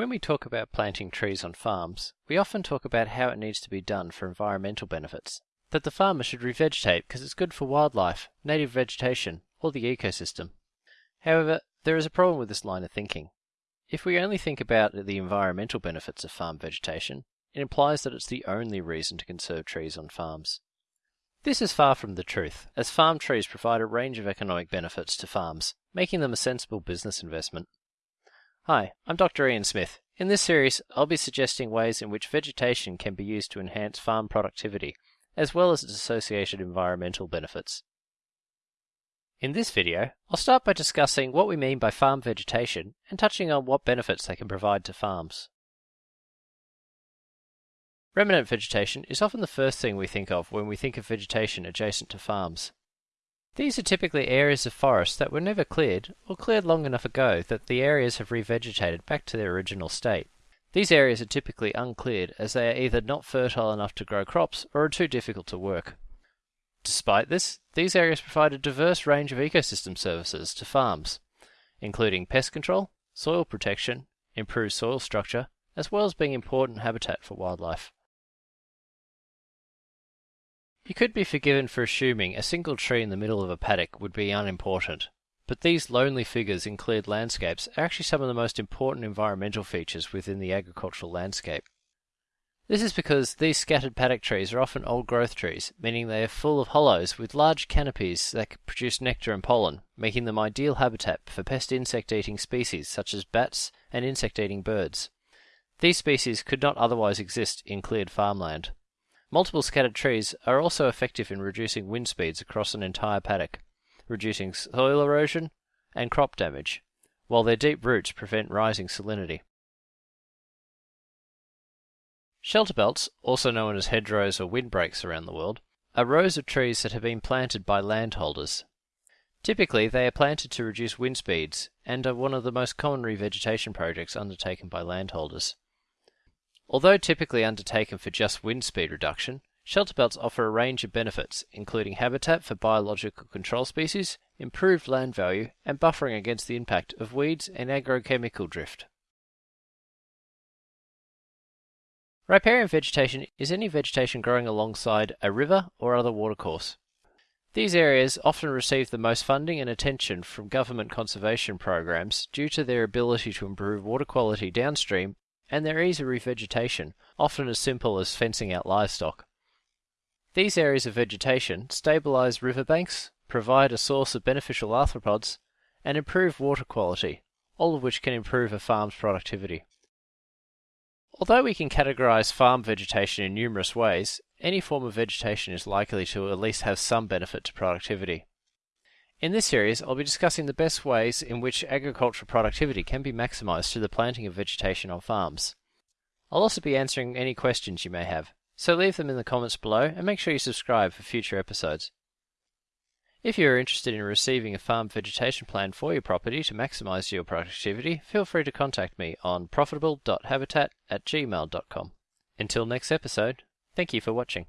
When we talk about planting trees on farms, we often talk about how it needs to be done for environmental benefits. That the farmer should revegetate because it's good for wildlife, native vegetation, or the ecosystem. However, there is a problem with this line of thinking. If we only think about the environmental benefits of farm vegetation, it implies that it's the only reason to conserve trees on farms. This is far from the truth, as farm trees provide a range of economic benefits to farms, making them a sensible business investment. Hi, I'm Dr. Ian Smith. In this series, I'll be suggesting ways in which vegetation can be used to enhance farm productivity, as well as its associated environmental benefits. In this video, I'll start by discussing what we mean by farm vegetation and touching on what benefits they can provide to farms. Remnant vegetation is often the first thing we think of when we think of vegetation adjacent to farms. These are typically areas of forest that were never cleared, or cleared long enough ago that the areas have revegetated back to their original state. These areas are typically uncleared as they are either not fertile enough to grow crops or are too difficult to work. Despite this, these areas provide a diverse range of ecosystem services to farms, including pest control, soil protection, improved soil structure, as well as being important habitat for wildlife. You could be forgiven for assuming a single tree in the middle of a paddock would be unimportant, but these lonely figures in cleared landscapes are actually some of the most important environmental features within the agricultural landscape. This is because these scattered paddock trees are often old growth trees, meaning they are full of hollows with large canopies that produce nectar and pollen, making them ideal habitat for pest insect eating species such as bats and insect eating birds. These species could not otherwise exist in cleared farmland. Multiple scattered trees are also effective in reducing wind speeds across an entire paddock, reducing soil erosion and crop damage, while their deep roots prevent rising salinity. Shelter belts, also known as hedgerows or windbreaks around the world, are rows of trees that have been planted by landholders. Typically, they are planted to reduce wind speeds and are one of the most common revegetation projects undertaken by landholders. Although typically undertaken for just wind speed reduction, shelter belts offer a range of benefits, including habitat for biological control species, improved land value, and buffering against the impact of weeds and agrochemical drift. Riparian vegetation is any vegetation growing alongside a river or other watercourse. These areas often receive the most funding and attention from government conservation programs due to their ability to improve water quality downstream and their of revegetation, often as simple as fencing out livestock. These areas of vegetation stabilize riverbanks, provide a source of beneficial arthropods, and improve water quality, all of which can improve a farm's productivity. Although we can categorize farm vegetation in numerous ways, any form of vegetation is likely to at least have some benefit to productivity. In this series, I'll be discussing the best ways in which agricultural productivity can be maximised through the planting of vegetation on farms. I'll also be answering any questions you may have, so leave them in the comments below and make sure you subscribe for future episodes. If you are interested in receiving a farm vegetation plan for your property to maximise your productivity, feel free to contact me on profitable.habitat at gmail.com. Until next episode, thank you for watching.